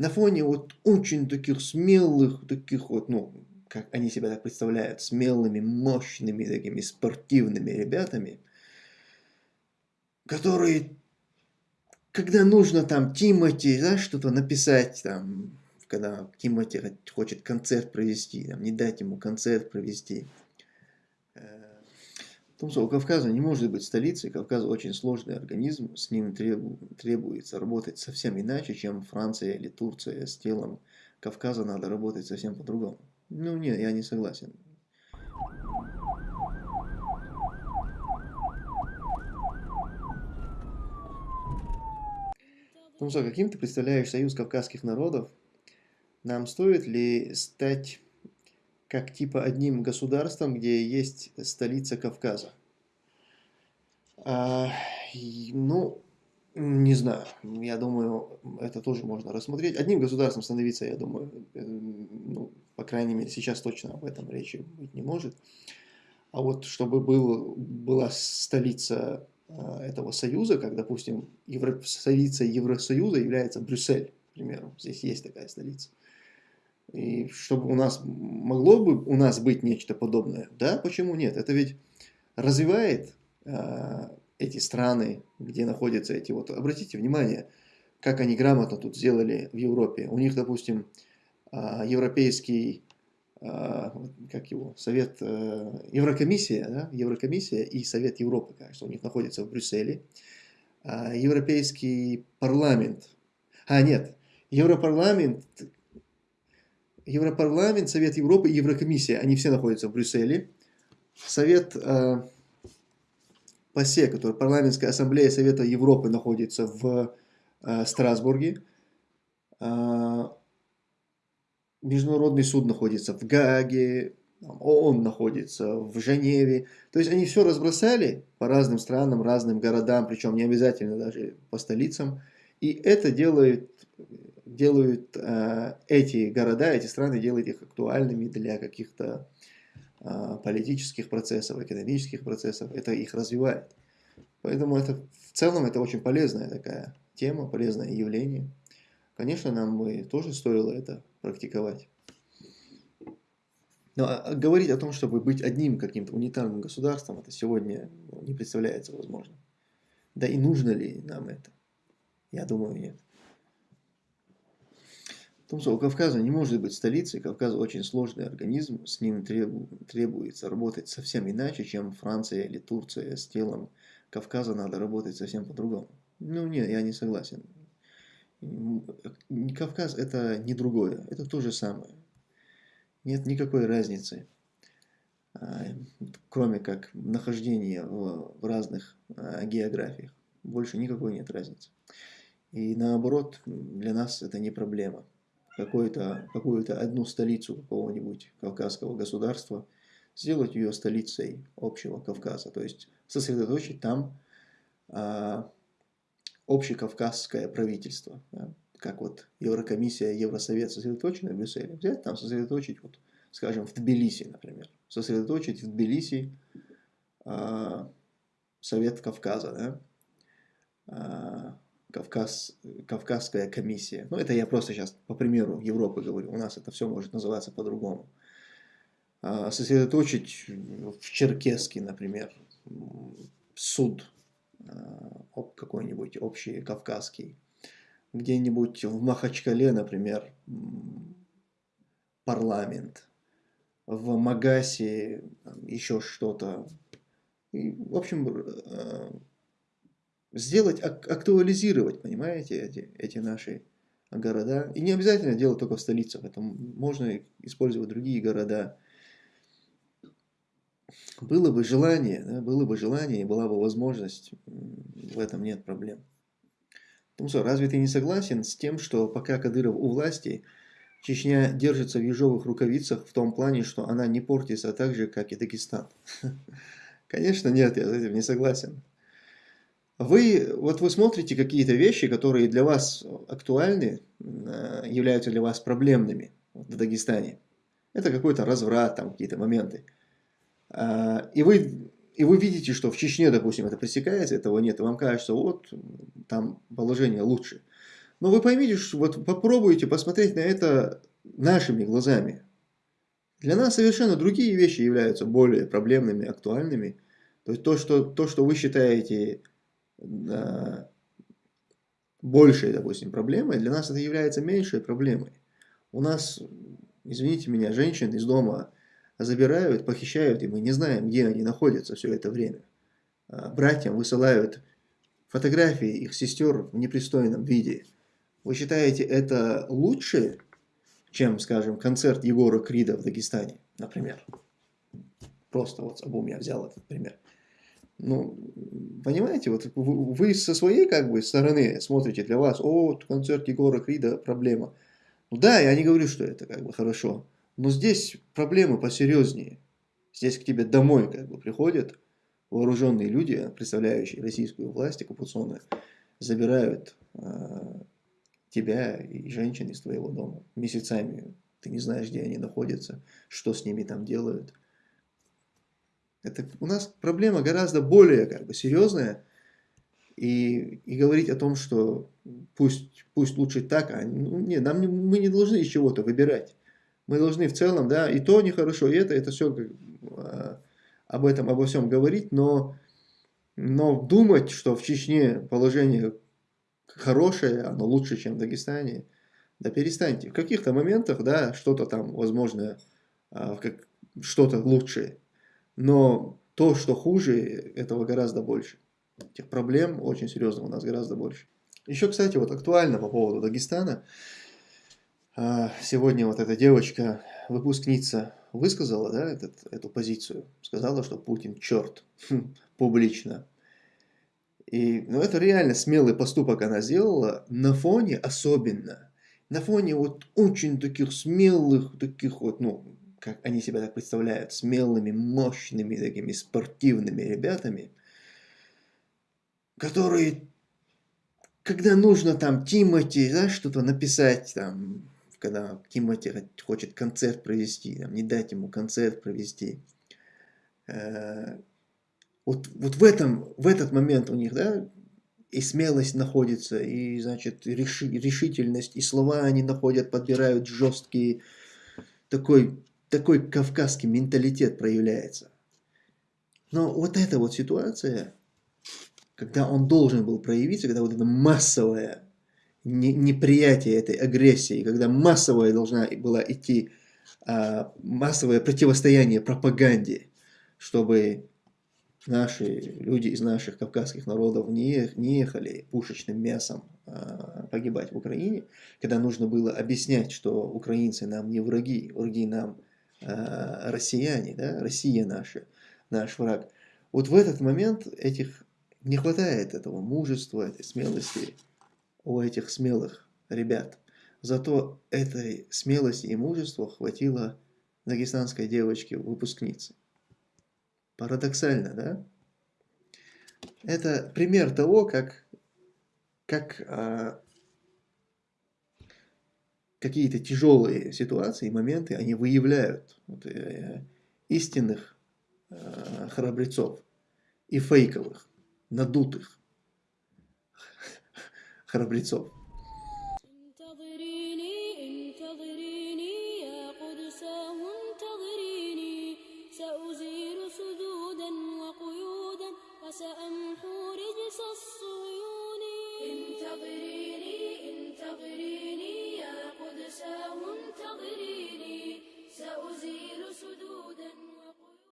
на фоне вот очень таких смелых, таких вот, ну, как они себя так представляют, смелыми, мощными, такими спортивными ребятами, которые, когда нужно там Тимати, да, что-то написать, там, когда Тимати хочет концерт провести, там, не дать ему концерт провести. Потому что у Кавказа не может быть столицей, Кавказ очень сложный организм, с ним требуется работать совсем иначе, чем Франция или Турция с телом Кавказа надо работать совсем по-другому. Ну нет, я не согласен. Ну что, каким ты представляешь союз кавказских народов? Нам стоит ли стать как типа одним государством, где есть столица Кавказа? А, ну, не знаю, я думаю, это тоже можно рассмотреть. Одним государством становиться, я думаю, э, ну, по крайней мере, сейчас точно об этом речи быть не может. А вот чтобы был, была столица э, этого союза, как, допустим, Евро, столица Евросоюза является Брюссель, к примеру, здесь есть такая столица. И чтобы у нас, могло бы у нас быть нечто подобное, да, почему нет? Это ведь развивает э, эти страны, где находятся эти вот, обратите внимание, как они грамотно тут сделали в Европе. У них, допустим, а, европейский, а, как его, Совет, э, Еврокомиссия, да? Еврокомиссия и Совет Европы, кажется, у них находится в Брюсселе. Европейский парламент, а нет, Европарламент, Европарламент, Совет Европы и Еврокомиссия, они все находятся в Брюсселе. Совет ПАСЕ, который парламентская ассамблея Совета Европы находится в э, Страсбурге. Э, Международный суд находится в Гааге, ООН находится в Женеве. То есть они все разбросали по разным странам, разным городам, причем не обязательно даже по столицам. И это делает, делают э, эти города, эти страны, делают их актуальными для каких-то а, политических процессов, экономических процессов, это их развивает. Поэтому это в целом это очень полезная такая тема, полезное явление. Конечно, нам бы тоже стоило это практиковать. Но а, а говорить о том, чтобы быть одним каким-то унитарным государством, это сегодня не представляется возможным. Да и нужно ли нам это? Я думаю, нет. Потому что у Кавказа не может быть столицей, Кавказ очень сложный организм, с ним требуется работать совсем иначе, чем Франция или Турция с телом Кавказа надо работать совсем по-другому. Ну нет, я не согласен. Кавказ это не другое, это то же самое. Нет никакой разницы, а, кроме как нахождения в разных а, географиях. Больше никакой нет разницы. И наоборот, для нас это не проблема какую-то какую одну столицу какого-нибудь кавказского государства, сделать ее столицей общего Кавказа, то есть сосредоточить там а, общекавказское правительство, да, как вот Еврокомиссия, Евросовет сосредоточены в Брюсселе, взять там, сосредоточить, вот, скажем, в Тбилиси, например, сосредоточить в Тбилиси а, Совет Кавказа, да, а, Кавказ, Кавказская комиссия. Ну, это я просто сейчас по примеру Европы говорю. У нас это все может называться по-другому. А, сосредоточить в Черкеске, например, суд а, какой-нибудь общий кавказский. Где-нибудь в Махачкале, например, парламент. В Магасе еще что-то. В общем, а, сделать, актуализировать, понимаете, эти, эти наши города. И не обязательно делать только в столицах, это можно использовать другие города. Было бы желание, да, было бы желание и была бы возможность, в этом нет проблем. Потому что разве ты не согласен с тем, что пока Кадыров у власти, Чечня держится в ежовых рукавицах в том плане, что она не портится так же, как и Дагестан? Конечно, нет, я с этим не согласен. Вы, вот вы смотрите какие-то вещи, которые для вас актуальны, э, являются для вас проблемными в Дагестане. Это какой-то разврат, там какие-то моменты. А, и вы, и вы видите, что в Чечне, допустим, это пресекается, этого нет, и вам кажется, вот, там положение лучше. Но вы поймите, что вот попробуйте посмотреть на это нашими глазами. Для нас совершенно другие вещи являются более проблемными, актуальными. То есть то, что, то, что вы считаете большей, допустим, проблемой, для нас это является меньшей проблемой. У нас, извините меня, женщин из дома забирают, похищают, и мы не знаем, где они находятся все это время. А братьям высылают фотографии их сестер в непристойном виде. Вы считаете это лучше, чем, скажем, концерт Егора Крида в Дагестане, например? Просто вот обум я взял этот пример. Ну, понимаете, вот вы со своей как бы стороны смотрите для вас, о, концерт Егора Крида, проблема. Ну да, я не говорю, что это как бы хорошо, но здесь проблемы посерьезнее. Здесь к тебе домой как бы приходят вооруженные люди, представляющие российскую власть оккупационную, забирают э, тебя и женщин из твоего дома месяцами. Ты не знаешь, где они находятся, что с ними там делают. Это у нас проблема гораздо более как бы, серьезная. И, и говорить о том, что пусть, пусть лучше так, а ну, не, нам не, мы не должны из чего-то выбирать. Мы должны в целом, да, и то нехорошо, и это, это все а, об этом, обо всем говорить, но, но думать, что в Чечне положение хорошее, оно лучше, чем в Дагестане, да перестаньте. В каких-то моментах, да, что-то там, возможно, а, что-то лучшее. Но то, что хуже, этого гораздо больше. Этих проблем очень серьезно у нас гораздо больше. Еще, кстати, вот актуально по поводу Дагестана. А, сегодня вот эта девочка, выпускница, высказала да, этот, эту позицию. Сказала, что Путин черт. Хм, публично. И, ну, это реально смелый поступок она сделала на фоне особенно. На фоне вот очень таких смелых, таких вот, ну, как они себя так представляют, смелыми, мощными, такими спортивными ребятами, которые, когда нужно там Тимати, да, что-то написать, там, когда Тимати хочет концерт провести, там, не дать ему концерт провести, э, вот, вот в, этом, в этот момент у них, да, и смелость находится, и, значит, реши, решительность, и слова они находят, подбирают жесткие, такой такой кавказский менталитет проявляется. Но вот эта вот ситуация, когда он должен был проявиться, когда вот это массовое неприятие этой агрессии, когда массовая должна была идти а, массовое противостояние пропаганде, чтобы наши люди из наших кавказских народов не, не ехали пушечным мясом а, погибать в Украине, когда нужно было объяснять, что украинцы нам не враги, враги нам россияне, да, Россия наша, наш враг. Вот в этот момент этих не хватает этого мужества, этой смелости у этих смелых ребят. Зато этой смелости и мужества хватило дагестанской девочке-выпускнице. Парадоксально, да? Это пример того, как, как а, какие-то тяжелые ситуации, моменты, они выявляют вот, э, истинных э, храбрецов и фейковых, надутых храбрецов.